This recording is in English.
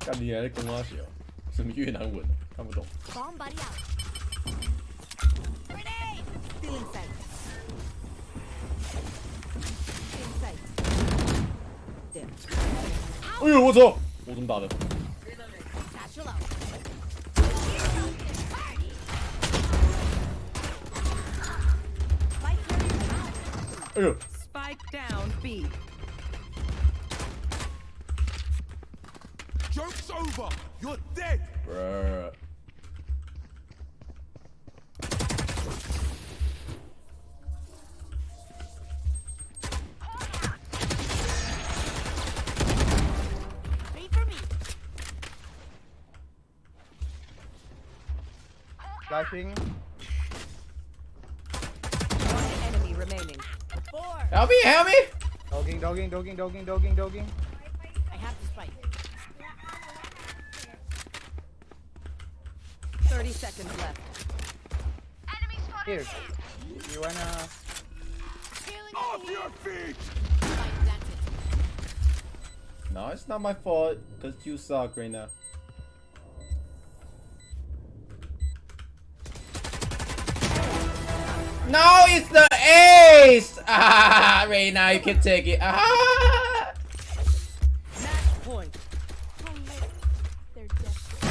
看你还在攻阿笑哦，什么越南文，看不懂。哎呦，我操！我怎么打的？Spike down B. Joke's over. You're dead. Bruh. Flashing. One enemy remaining. Four. Help me! Help me! Dogging, dogging, dogging, dogging, dogging, dogging. I have the spike. 30 seconds left. Here. You wanna... Off your feet. No, it's not my fault. Cause you suck right now. No, it's the waste! Ah, right now you can take it. Ah! Match point. They're.